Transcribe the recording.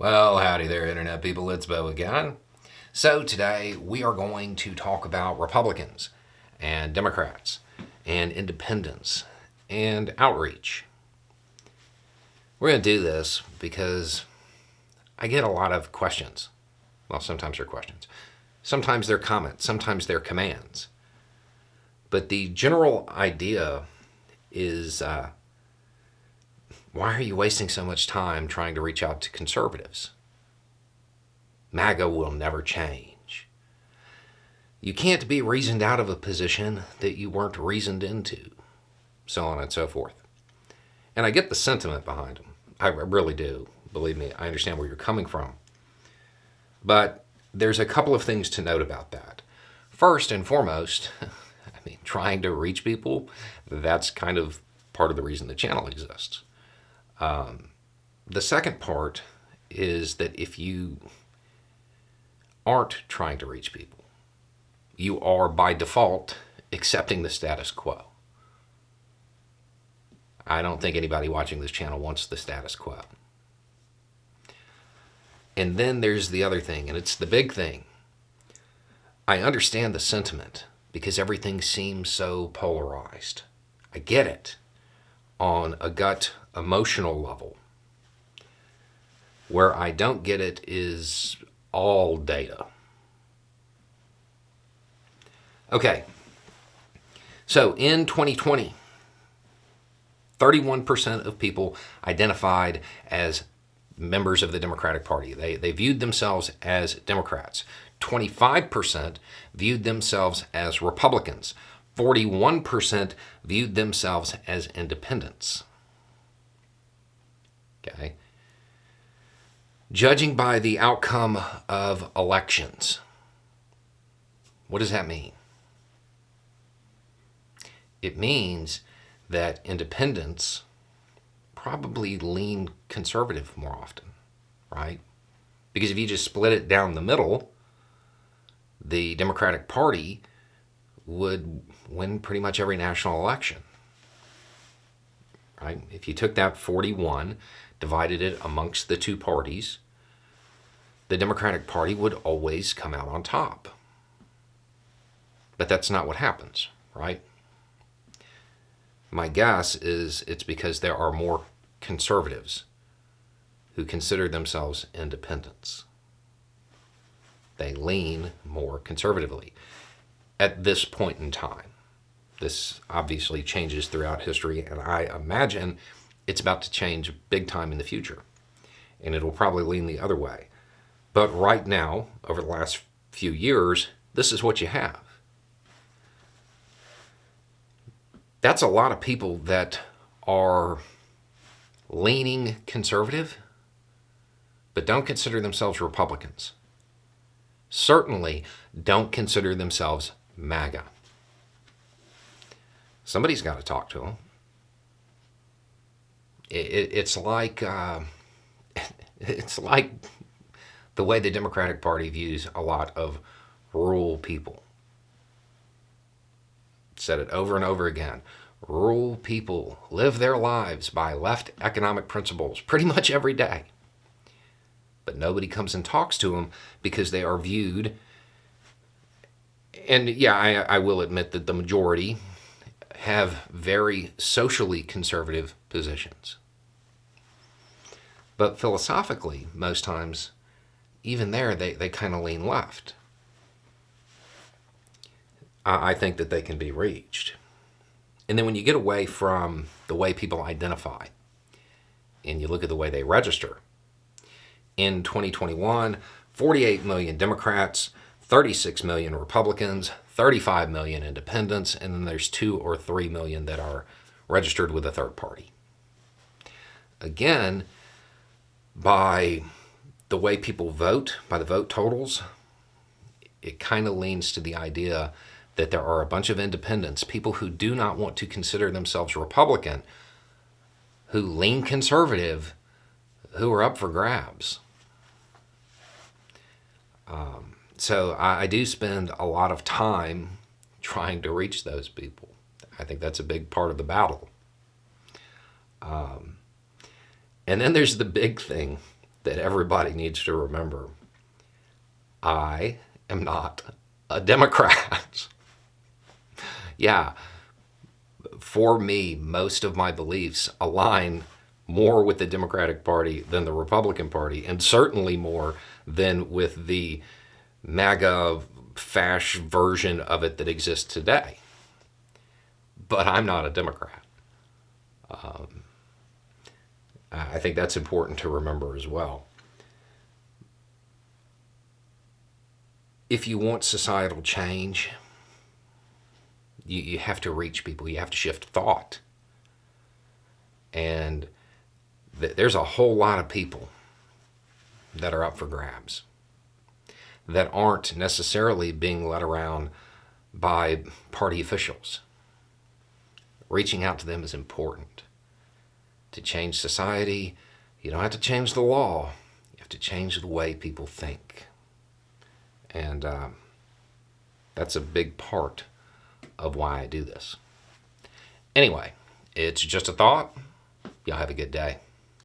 Well, howdy there, Internet people. It's Bo again. So, today we are going to talk about Republicans and Democrats and independents and outreach. We're going to do this because I get a lot of questions. Well, sometimes they're questions, sometimes they're comments, sometimes they're commands. But the general idea is uh, why are you wasting so much time trying to reach out to conservatives? MAGA will never change. You can't be reasoned out of a position that you weren't reasoned into, so on and so forth. And I get the sentiment behind them. I really do. Believe me, I understand where you're coming from. But there's a couple of things to note about that. First and foremost, I mean, trying to reach people, that's kind of part of the reason the channel exists. Um, the second part is that if you aren't trying to reach people, you are by default accepting the status quo. I don't think anybody watching this channel wants the status quo. And then there's the other thing, and it's the big thing. I understand the sentiment because everything seems so polarized. I get it on a gut emotional level. Where I don't get it is all data. Okay, so in 2020, 31% of people identified as members of the Democratic Party. They, they viewed themselves as Democrats. 25% viewed themselves as Republicans. 41% viewed themselves as independents. Okay. Judging by the outcome of elections, what does that mean? It means that independents probably lean conservative more often, right? Because if you just split it down the middle, the Democratic Party would win pretty much every national election. Right? If you took that 41 divided it amongst the two parties, the Democratic Party would always come out on top. But that's not what happens, right? My guess is it's because there are more conservatives who consider themselves independents. They lean more conservatively at this point in time. This obviously changes throughout history, and I imagine it's about to change big time in the future. And it will probably lean the other way. But right now, over the last few years, this is what you have. That's a lot of people that are leaning conservative, but don't consider themselves Republicans. Certainly don't consider themselves MAGA. Somebody's got to talk to them it, it's like uh, it's like the way the Democratic Party views a lot of rural people. Said it over and over again. Rural people live their lives by left economic principles pretty much every day. But nobody comes and talks to them because they are viewed. And yeah, I, I will admit that the majority have very socially conservative positions. But philosophically, most times, even there, they, they kind of lean left. I, I think that they can be reached. And then when you get away from the way people identify and you look at the way they register, in 2021, 48 million Democrats, 36 million Republicans, 35 million independents, and then there's 2 or 3 million that are registered with a third party. Again, by the way people vote, by the vote totals, it kind of leans to the idea that there are a bunch of independents, people who do not want to consider themselves Republican, who lean conservative, who are up for grabs. Um, so I, I do spend a lot of time trying to reach those people. I think that's a big part of the battle. Um, and then there's the big thing that everybody needs to remember. I am not a Democrat. yeah, for me, most of my beliefs align more with the Democratic Party than the Republican Party, and certainly more than with the MAGA fash version of it that exists today. But I'm not a Democrat. Um, I think that's important to remember as well. If you want societal change, you, you have to reach people, you have to shift thought. And th- there's a whole lot of people that are up for grabs that aren't necessarily being led around by party officials. Reaching out to them is important. To change society, you don't have to change the law, you have to change the way people think. And uh, that's a big part of why I do this. Anyway, it's just a thought. Y'all have a good day.